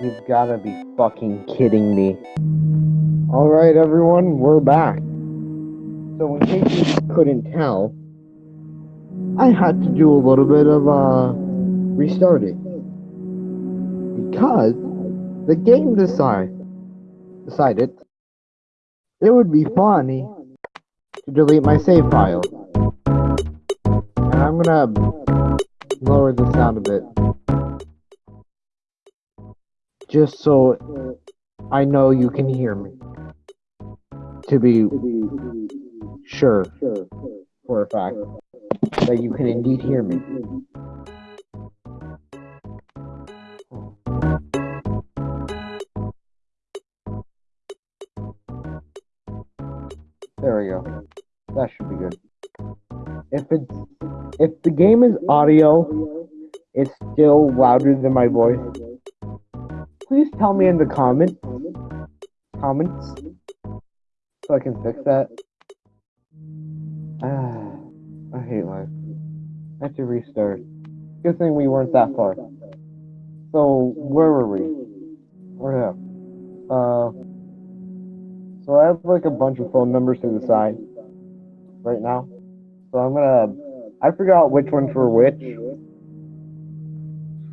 You've gotta be fucking kidding me. Alright, everyone, we're back. So, in case you couldn't tell, I had to do a little bit of, uh, restarting. Because the game decide, decided it would be funny to delete my save file. And I'm gonna lower the sound a bit. Just so I know you can hear me. To be sure for a fact that you can indeed hear me. There we go. That should be good. If it's if the game is audio, it's still louder than my voice. Please tell me in the comments comments so I can fix that. Ah, I hate life. I have to restart. Good thing we weren't that far. So where were we? Where at? Uh. So I have like a bunch of phone numbers to the side right now. So I'm gonna. I forgot which ones were which.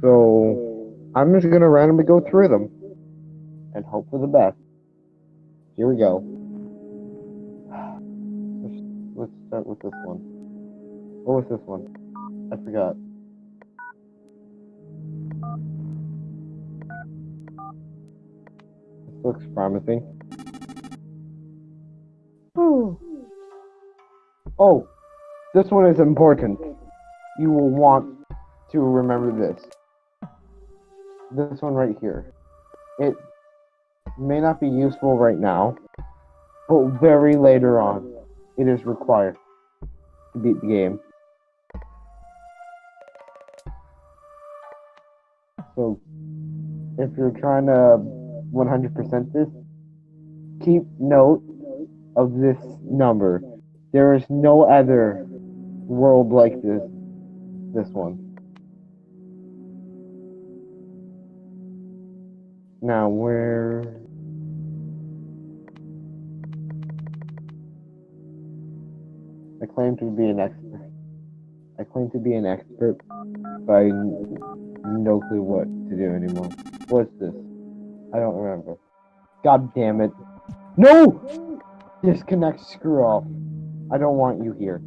So I'm just gonna randomly go through them and hope for the best. Here we go. Let's, let's start with this one. What was this one? I forgot. This looks promising. Oh, this one is important. You will want to remember this. This one right here. It may not be useful right now, but very later on, it is required to beat the game. So, if you're trying to 100% this, keep note of this number. There is no other world like this. This one. Now where? I claim to be an expert. I claim to be an expert, but I no clue what to do anymore. What's this? I don't remember. God damn it. No! Disconnect screw off. I don't want you here.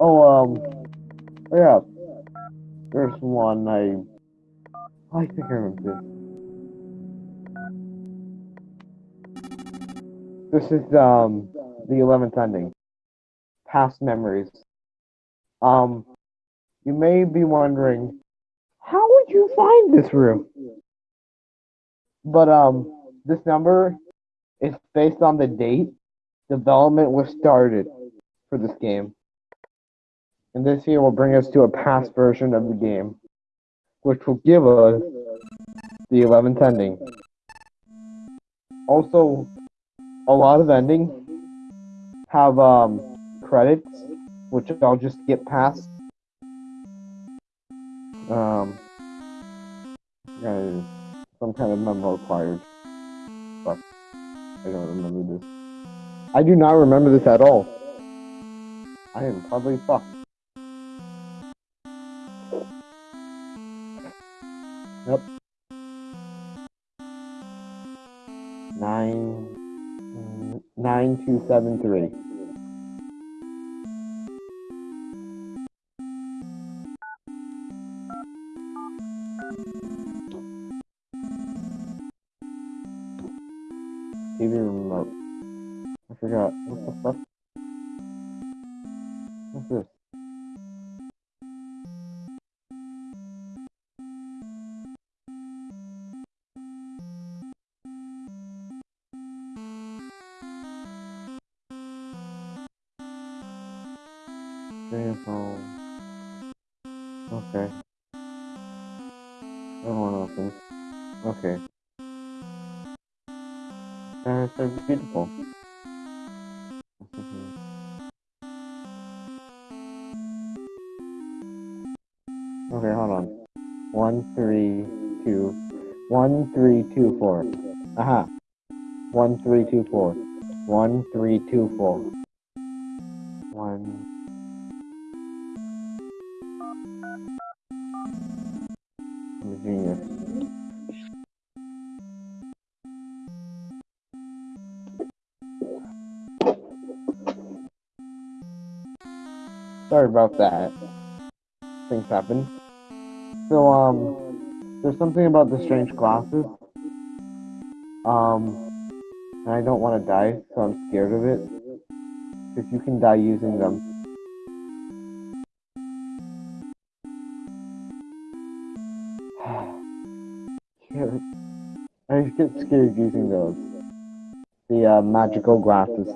Oh, um, yeah. There's one I, I think I remember this. This is, um, the 11th ending. Past memories. Um, you may be wondering, how would you find this room? But, um, this number is based on the date development was started for this game. And this here will bring us to a past version of the game, which will give us the 11th ending. Also, a lot of endings have um, credits, which I'll just get past. Um, some kind of memo required. But I don't remember this. I do not remember this at all. I am probably fucked. Nine, nine two seven three. TV remote. I forgot. What the fuck? Okay. That one opens. Okay. Is so beautiful. Okay, hold on. One, three, two, one, three, two, four. Aha. One, three, two, four. One, three, two, four. Sorry about that. Things happen. So, um, there's something about the strange glasses. Um, and I don't want to die, so I'm scared of it. If you can die using them. I get scared using those. The uh, magical glasses.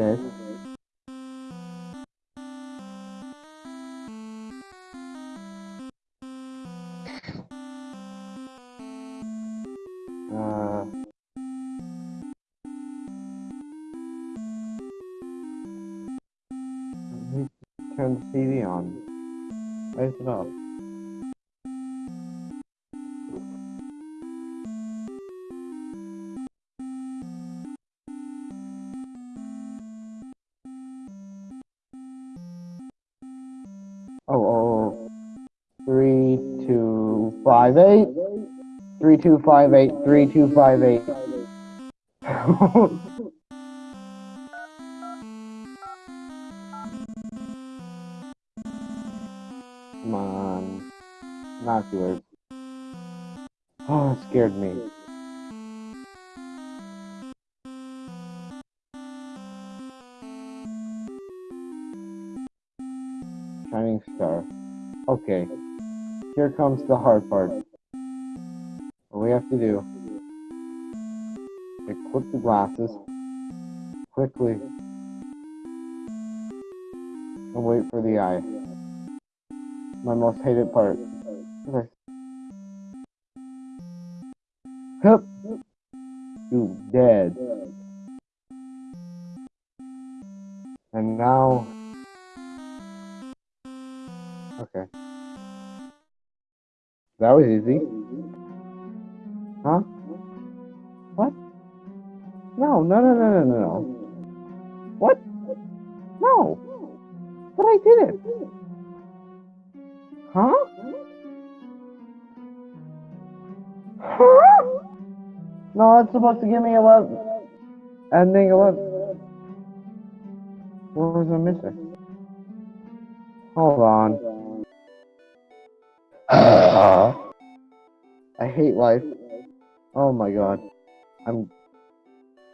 This. Uh, turn the TV on. Why it off? Two, five, eight. Three, two, five, eight. Three, two, five, eight. Come on. Binoculars. Oh, it scared me. Shining star. Okay. Here comes the hard part. What we have to do clip the glasses quickly and wait for the eye. My most hated part. Okay. Hup! You dead. And now. Okay. That was easy. Huh? What? No, no, no, no, no, no, no. What? No! But I did it! Huh? Huh? No, it's supposed to give me 11. Ending 11. What was I missing? Hold on. Uh-huh. I hate life. Oh my god. I'm.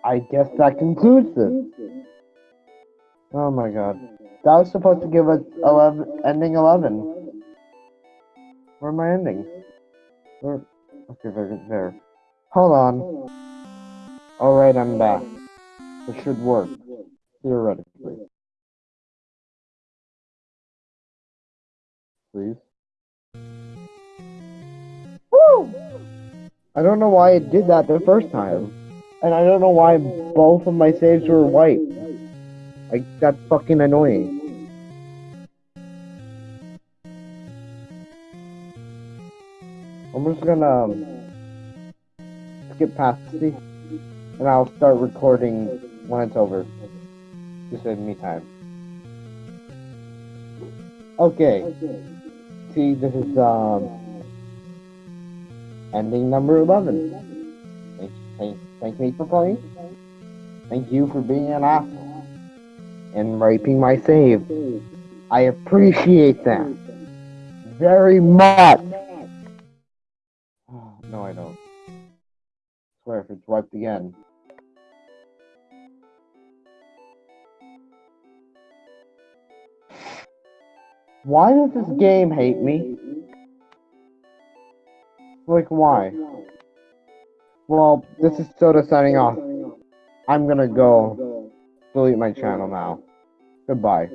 I guess that concludes this. Oh my god. That was supposed to give us 11, ending 11. Where am I ending? Where? Okay, there, there. Hold on. Alright, I'm back. It should work. Theoretically. Please. I don't know why it did that the first time. And I don't know why both of my saves were white. Like, that's fucking annoying. I'm just gonna um, skip past the and I'll start recording when it's over. Just save me time. Okay. See, this is um ending number eleven. Thank, thank, thank me for playing. Thank you for being an asshole and raping my save. I appreciate that very much. Ah, no, I don't. swear if it's wiped again. Why does this game hate me? Like, why? Well, this is Soda signing off. I'm gonna go delete my channel now. Goodbye.